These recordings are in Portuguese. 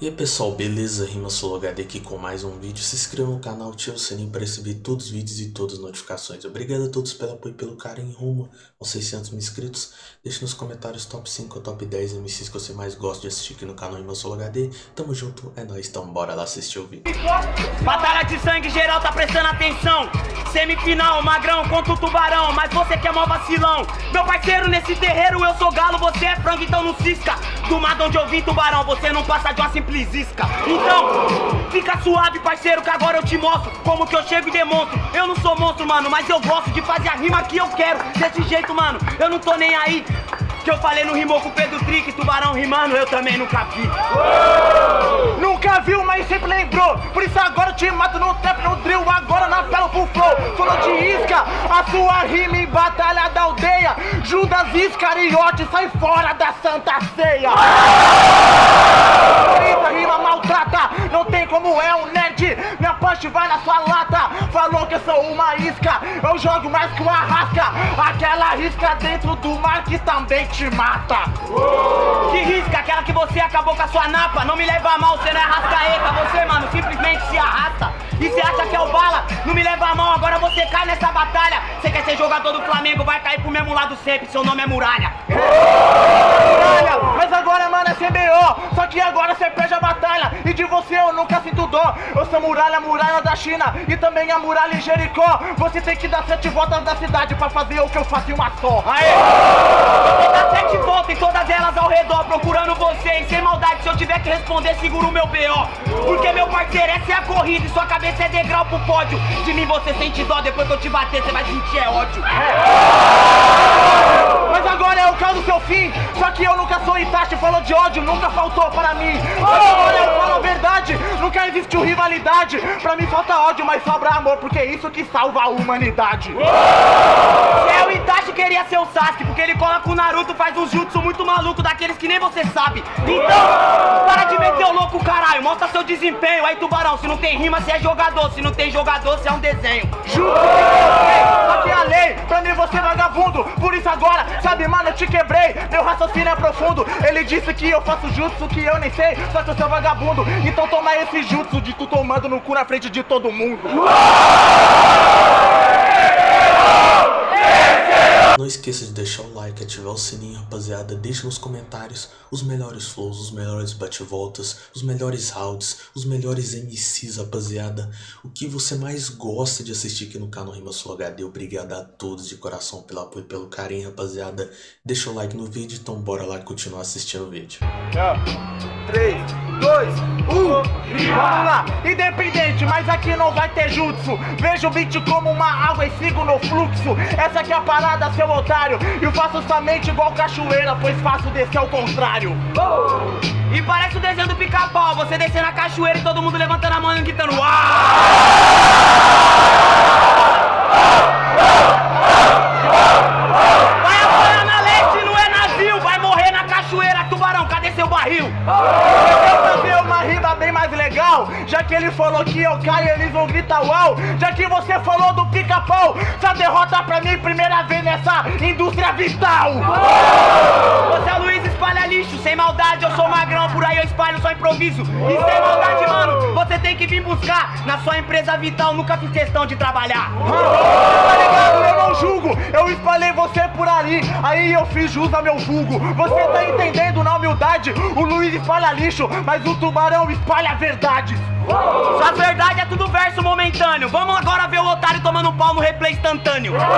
E aí pessoal, beleza? Rima HD aqui com mais um vídeo. Se inscreva no canal, ative o sininho para receber todos os vídeos e todas as notificações. Obrigado a todos pelo apoio e pelo carinho rumo aos 600 mil inscritos. Deixe nos comentários top 5 ou top 10 MCs que você mais gosta de assistir aqui no canal Rima HD. Tamo junto, é nóis, então bora lá assistir o vídeo. Batalha de sangue geral, tá prestando atenção. Semifinal, magrão contra o tubarão, mas você que é mó vacilão. Meu parceiro, nesse terreiro eu sou galo, você é frango, então não cisca. Do mar onde eu vim, tubarão, você não passa de uma simples simples isca. Então, fica suave, parceiro, que agora eu te mostro como que eu chego e demonstro. Eu não sou monstro, mano, mas eu gosto de fazer a rima que eu quero. Desse jeito, mano, eu não tô nem aí. Que eu falei no rimou com o Pedro Trick, tubarão rimando, eu também nunca vi. Nunca viu, mas sempre lembrou. Por isso agora eu te mato no trap, no drill, agora na pela full flow. Falou de isca, a sua rima em batalha da aldeia. Judas Iscariote, sai fora da Santa Ceia. Essa rima não tem como é um nerd. Minha punch vai na sua lata. Falou que eu sou uma isca, eu jogo mais que uma rasca. Aquela risca dentro do mar que também te mata. Que risca, aquela que você acabou com a sua napa. Não me leva a mal, você não é rascaeta. Você, mano, simplesmente se arrasta. E você acha que é o bala? Não me leva a mão, agora você cai nessa batalha. Você quer ser jogador do Flamengo, vai cair pro mesmo lado sempre. Seu nome é Muralha. Mas agora, mano, é CBO. Só que agora você perde a batalha. E de você eu nunca sinto dó. Eu sou Muralha, Muralha da China. E também a Muralha em Jericó. Você tem que dar sete voltas da cidade pra fazer o que eu faço em uma só. Aê! Você dá sete voltas em todas elas ao redor, procurando você. E sem maldade, se eu tiver que responder, seguro o meu BO. Porque, meu parceiro, essa é a corrida e sua cabeça é degrau pro pódio. De mim você sente dó, depois que eu te bater, você vai sentir é ódio. Agora é o caso do seu fim. Só que eu nunca sou Itachi, falou de ódio, nunca faltou para mim. Mas agora eu falo a verdade, nunca existiu rivalidade. Pra mim falta ódio, mas sobra amor, porque é isso que salva a humanidade. Se é o Itachi queria ser o Sasuke, porque ele cola com o Naruto, faz um jutsu muito maluco, daqueles que nem você sabe. Então, para de meter o louco, caralho, mostra seu desempenho. Aí, tubarão, se não tem rima, você é jogador jogador, se não tem jogador, você é um desenho. Juro que aqui a lei, pra mim você vagabundo. Por isso agora, sabe, mano, eu te quebrei. Meu raciocínio é profundo. Ele disse que eu faço jutsu que eu nem sei, só que eu sou vagabundo. Então toma esse jutsu de tu tomando no cu na frente de todo mundo. Não esqueça de deixar o like, ativar o sininho, rapaziada. Deixe nos comentários os melhores flows, os melhores bate-voltas, os melhores rounds, os melhores MCs, rapaziada. O que você mais gosta de assistir aqui no canal Rima Sul HD. Obrigado a todos de coração pelo apoio e pelo carinho, rapaziada. Deixa o like no vídeo, então bora lá continuar assistindo o vídeo. 3, 2, 1, vamos lá! Independente, mas aqui não vai ter jutsu. Vejo o beat como uma água e sigo no fluxo. Essa aqui é a parada, seu otário. E faço somente igual cachoeira, pois faço descer ao contrário. Oh! E parece o desenho do pica-pau, você descendo a cachoeira e todo mundo levantando a mão e gritando Uau! Vai apanhar na leste, não é navio, vai morrer na cachoeira, tubarão, cadê seu barril? Fazer uma rima bem mais legal? Já que ele falou que eu caio, eles vão gritar uau. Já que você falou do pica-pau, essa derrota pra mim primeira vez nessa indústria vital. Você é Luiz espalha lixo, sem maldade, eu sou magrão, por aí eu espalho só improviso. E sem maldade, mano, você tem que vir buscar. Na sua empresa vital, nunca fiz questão de trabalhar. Tá ligado? Eu não julgo, eu espalhei você por ali, aí eu fiz jus ao meu vulgo. Você tá entendendo na humildade? O Luiz espalha lixo, mas o tubarão espalha verdade. Sua verdade é tudo verso momentâneo. Vamos agora ver o otário tomando pau no replay instantâneo.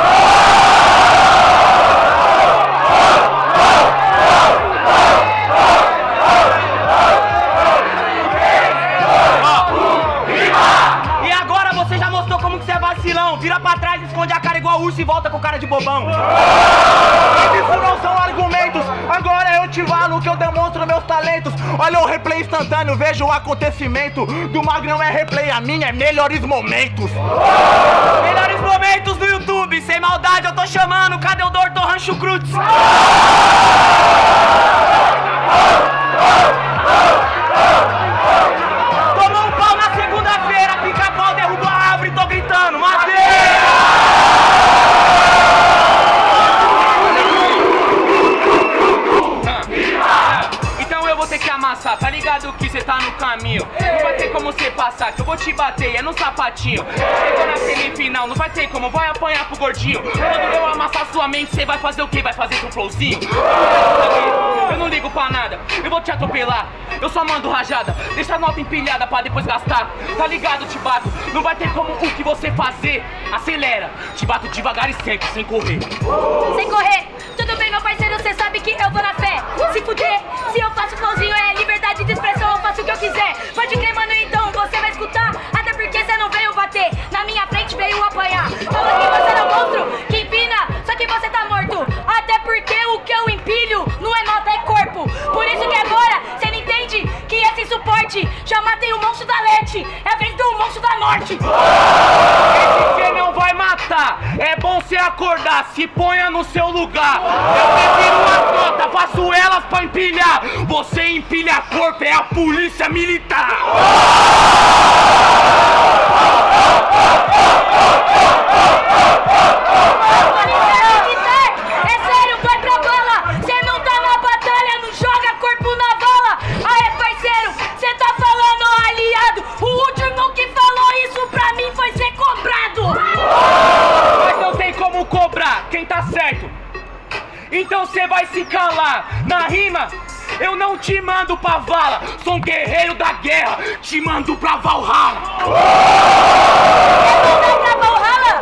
acontecimento. Do Magrão é replay, a minha é melhores momentos. Melhores momentos do YouTube, sem maldade eu tô chamando. Cadê o Doutor Rancho Cruz? Que amassar, tá ligado que cê tá no caminho. Não vai ter como você passar, que eu vou te bater, é no sapatinho. Chegou na semifinal, não vai ter como, vai apanhar pro gordinho. Quando eu amassar sua mente, você vai fazer o quê? Vai fazer seu flowzinho? Eu não ligo pra nada, eu vou te atropelar. Eu só mando rajada, deixa a nota empilhada pra depois gastar. Tá ligado, te bato, não vai ter como o que você fazer. Acelera, te bato devagar e sempre, sem correr. Sem correr, tudo bem, meu parceiro, você sabe que eu vou na fé. Se fuder, se eu faço flowzinho é liberdade de expressão, eu faço o que eu quiser. Pode crer, mano, então você vai escutar. Até porque você não veio bater, na minha frente veio apanhar. Falou que você não é monstro, que empina, só que você tá morto. Até porque o que eu empilho não é nota, é corpo. Por isso que agora você não entende que esse suporte já matei o monstro da Lete. É a vez do monstro da Norte. Se ponha no seu lugar. Eu prefiro uma nota, faço elas pra empilhar. Você empilha corpo, é a polícia militar. Militar, Então cê vai se calar. Na rima, eu não te mando pra vala. Sou um guerreiro da guerra, te mando pra Valhalla. Vai pra Valhalla.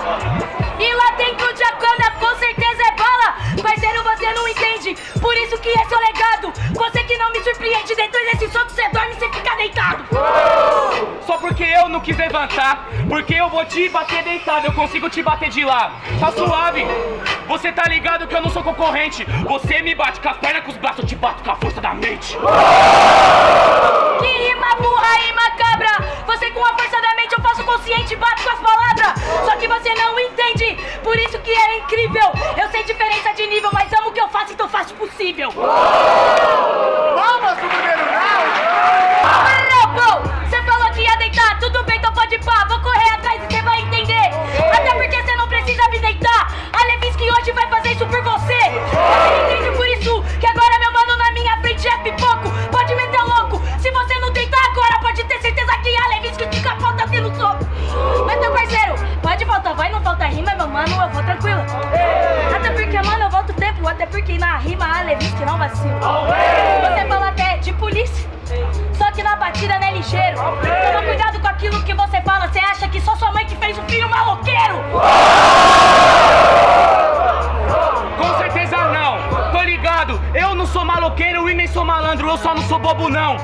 E lá dentro de Akana com certeza é bala. Parceiro, você não entende. Por isso que esse é o legado. Você que não me surpreende dentro desse soco, você dorme e você fica deitado. Só porque eu não quis levantar, porque eu vou te bater deitado, eu consigo te bater de lá. Tá suave. Você tá ligado que eu não sou concorrente. Você me bate com as pernas, com os braços, eu te bato com a força da mente. Que rima burra e macabra Você com a força da mente eu faço consciente Bato com as palavras Só que você não entende Por isso que é incrível Eu sei diferença de nível Mas eu faço o possível batida não é ligeiro. Toma cuidado com aquilo que você fala. Você acha que só sua mãe que fez um filho maloqueiro? Com certeza não, tô ligado. Eu não sou maloqueiro e nem sou malandro, eu só não sou bobo não.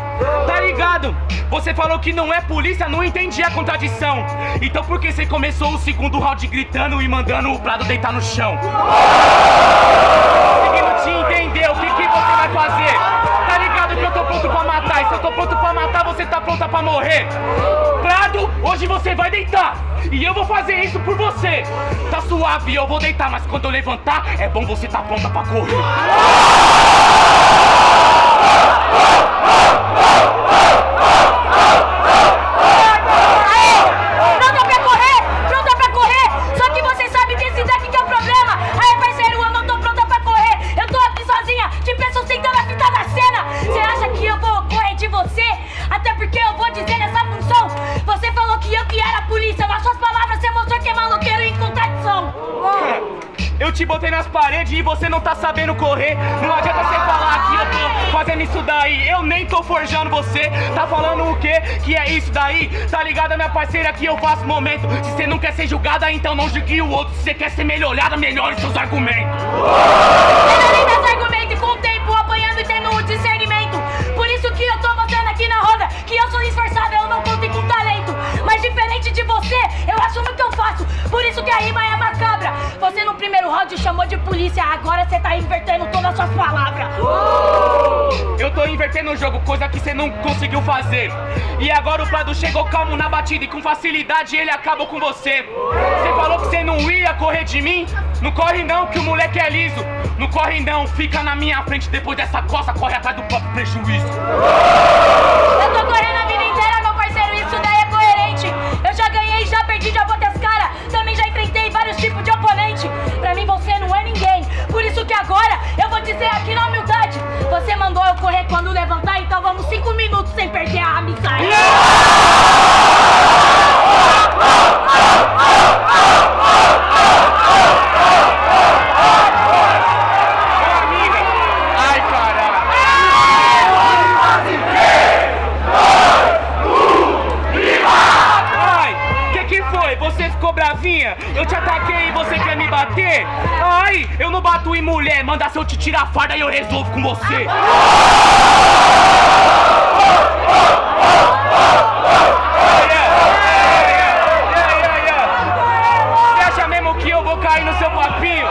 Tá ligado? Você falou que não é polícia, não entendi a contradição. Então por que você começou o segundo round gritando e mandando o Prado deitar no chão? Conseguindo te entender, o que, que você vai fazer? Tá ligado que eu tô pronto pra tô pronto pra matar, você tá pronta pra morrer. Prado, hoje você vai deitar. E eu vou fazer isso por você. Tá suave, eu vou deitar, mas quando eu levantar, é bom você tá pronta pra correr. Te botei nas paredes e você não tá sabendo correr. Não adianta você falar que eu tô fazendo isso daí. Eu nem tô forjando você. Tá falando o quê? Que é isso daí? Tá ligada, minha parceira, que eu faço momento. Se você não quer ser julgada, então não julgue o outro. Se você quer ser melhorada, melhore seus argumentos. Tô invertendo o jogo, coisa que você não conseguiu fazer. E agora o Prado chegou calmo na batida e com facilidade ele acabou com você. Você falou que você não ia correr de mim? Não corre não, que o moleque é liso. Não corre não, fica na minha frente depois dessa coça, corre atrás do próprio prejuízo. Eu tô correndo a vida inteira, meu parceiro, isso daí é coerente. Eu já ganhei, já perdi, já botei as caras. Também já enfrentei vários tipos de oponente. Pra mim você não é ninguém. Por isso que agora eu vou dizer aqui na. Você mandou eu correr quando levantar, então vamos cinco minutos sem perder a amizade. Te tirar a farda e eu resolvo com você. Você acha mesmo que eu vou cair no seu papinho?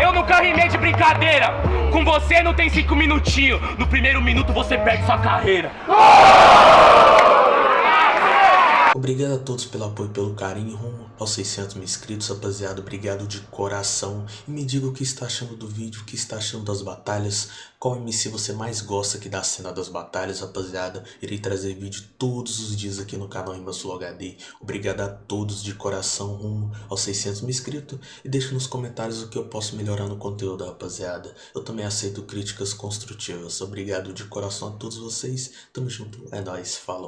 Eu nunca rimei de brincadeira. Com você não tem cinco minutinhos. No primeiro minuto você perde sua carreira. Obrigado a todos pelo apoio e pelo carinho rumo aos 600 mil inscritos, rapaziada. Obrigado de coração. E me diga o que está achando do vídeo, o que está achando das batalhas. Qual MC você mais gosta aqui da cena das batalhas, rapaziada. Irei trazer vídeo todos os dias aqui no canal Sul HD. Obrigado a todos de coração rumo aos 600 mil inscritos. E deixe nos comentários o que eu posso melhorar no conteúdo, rapaziada. Eu também aceito críticas construtivas. Obrigado de coração a todos vocês. Tamo junto. É nóis. Falou.